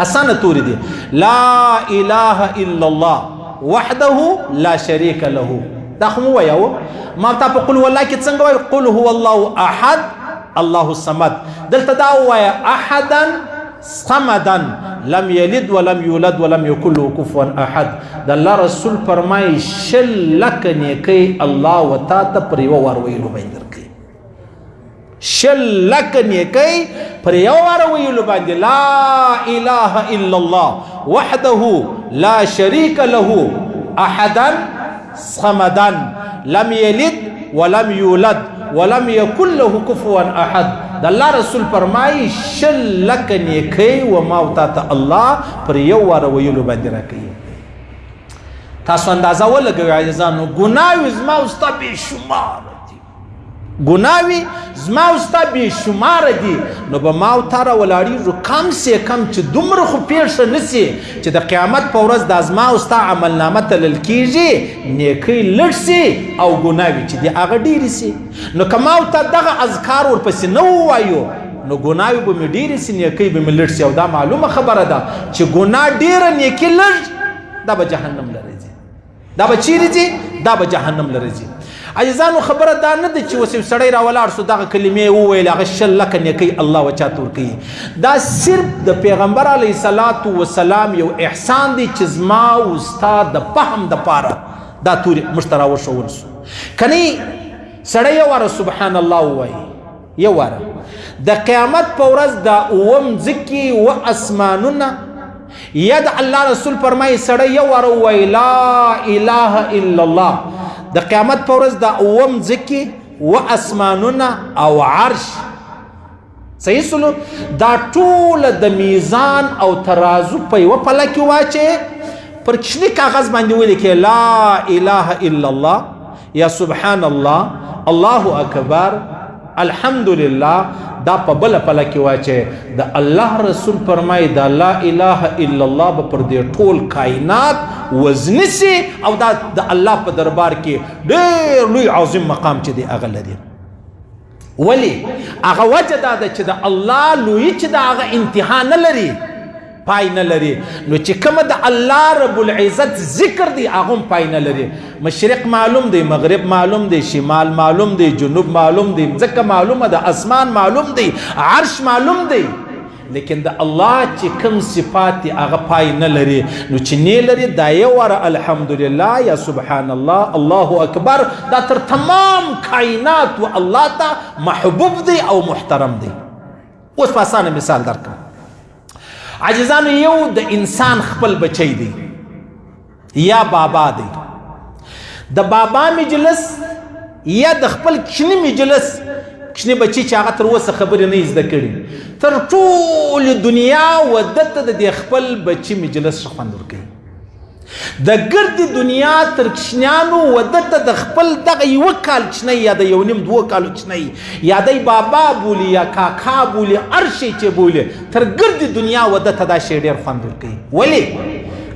اسانه توري دي لا اله الا الله وحده لا شريك له دا خو مو ویاو ما تا په قل والله کې څنګه وای قل هو الله احد الله الصمد دلته دا وای احدا صمدا لم يلد ولم يولد ولم يكن له كفوا احد د الله رسول فرمای شل لک نیکی الله وتا ته پر یو ور ویلو باندې شل لک نیکی پر یو وار ویلو باندې لا اله الا الله وحده لا شریک له احدا صمدا لم یلد ولم یولد ولم یکن له کفوا احد د الله رسول فرمایي شل لک نیکی و ما او تا ته الله پر یو وار ویلو باندې راکړي تاسو اندازه ولګوي عزیزانو ګناوي زما او ستا بې شمار ګناوي زما او ستا بې شماره دي نو به ما او تا را ولاړېږو کم سې کم چې دومره خو پېښه نه سي چې د قیامت په ورځ دا زما او ستا عملنامه تلل کېږي نیکۍ لږ سي او ګناوي چې دي هغه ډېرې سي نو که ما او تا دغه اذکار ورپسې نه ووایو نو ګناوي به مې ډېرې سي نیکۍ به مې لږ سي او دا معلومه خبره ده چې ګناه ډېره نیکي لږ دا به جهنم لري دا به چیرې ځي دا به جهنم لره ځي عزیزانو خبره دا نه ده چې اوس یو سړی را ولاړ سو دغه کلمې وویل هغه شل لکه نیکۍ الله وچا تور کوي دا صرف د پیغمبر علیه صلات و سلام یو احسان دی چې زما او ستا د فهم د پاره دا تورې موږ ته راوښول سو کنی سړی یو واره سبحان الله ووایي یو واره د قیامت په ورځ دا اوم ځکه و اسمانونه یا د الله رسول فرمایي سړی یو واره وای لا اله الا الله د قیامت په ورځ دا اوم ځکه و اسمانونه او عرش صحیح سلو دا ټول د میزان او ترازو په یو پله کې واچي پر چنی کاغذ باندې ولیکې لا اله الا الله یا سبحان الله الله اکبر الحمدلله دا په بل پله کې واچي د الله رسول فرمای دا لا اله الا الله به پر دې ټول کائنات وزنسي او دا د الله په دربار کې ډېر لوی عظیم مقام چې دی اغل دی ولی هغه وجه دا ده چې د الله لوی چې دا هغه انتها نه لري پای نه لري نو چې کوم د الله رب العزت ذکر دی هغه پای نه لري مشرق معلوم دی مغرب معلوم دی شمال معلوم دی جنوب معلوم دی ځکه معلومه ده اسمان معلوم دی عرش معلوم دی لیکن د الله چې کوم صفات دي هغه پای نه لري نو چې نه لري دا یې وره الحمدلله یا سبحان الله الله اکبر دا تر تمام کائنات و الله ته محبوب دی او محترم دی اوس په اسانه مثال درکړم عاجزانو یو د انسان خپل بچی دی یا بابا دی د بابا مجلس یا د خپل کښنی مجلس کښنی بچی چې هغه تر اوسه خبرې نه زده کړي تر ټول دنیا ودته د خپل بچی مجلس خوند ورکړي د ګرد دنیا تر کښنیانو ودته د خپل دغه یو کال کښنی یا د یو نیم دوه کالو کښنی یا د بابا بولی یا کاکا بولی ارشي چې بولی تر ګرد دنیا ودته دا شی ډیر خوند ورکړي ولی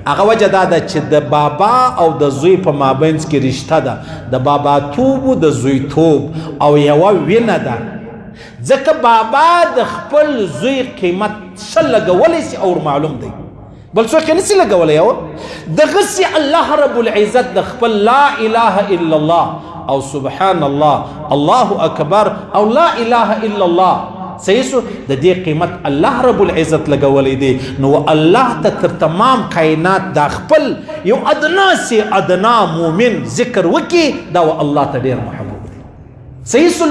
هغه وجه دا ده چې د بابا او د زوی په مابینځ کې رشته ده د بابا توب د زوی توب او یوه وینه ده ځکه بابا د خپل زوی قیمت څه لګولی سي او معلوم دی بل څوک نه سي لګولی او دغه سي الله رب العزت د خپل لا اله الا الله او سبحان الله الله اکبر او لا اله الا الله سيسو د دې قیمت الله رب العزت لګولې دي نو الله ته تر تمام کائنات دا خپل یو ادنا سي ادنا مؤمن ذکر وکي دا الله ته ډیر محبوب دي سيسو